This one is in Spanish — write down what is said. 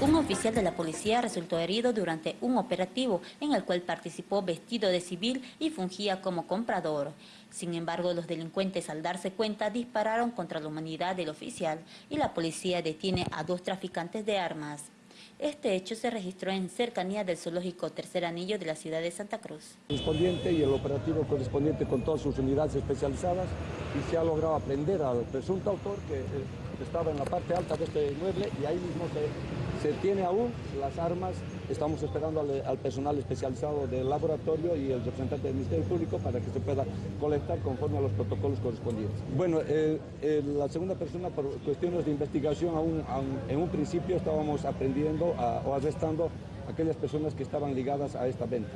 Un oficial de la policía resultó herido durante un operativo en el cual participó vestido de civil y fungía como comprador. Sin embargo, los delincuentes al darse cuenta dispararon contra la humanidad del oficial y la policía detiene a dos traficantes de armas. Este hecho se registró en cercanía del zoológico Tercer Anillo de la ciudad de Santa Cruz. Correspondiente y el operativo correspondiente con todas sus unidades especializadas y se ha logrado aprender al presunto autor que eh, estaba en la parte alta de este inmueble y ahí mismo se se tiene aún las armas, estamos esperando al, personal especializado del laboratorio y el representante del Ministerio Público para que se pueda colectar conforme a los protocolos correspondientes. Bueno, eh, eh, la segunda persona por cuestiones de investigación aún, en un principio estábamos aprendiendo o arrestando a aquellas personas que estaban ligadas a esta venta.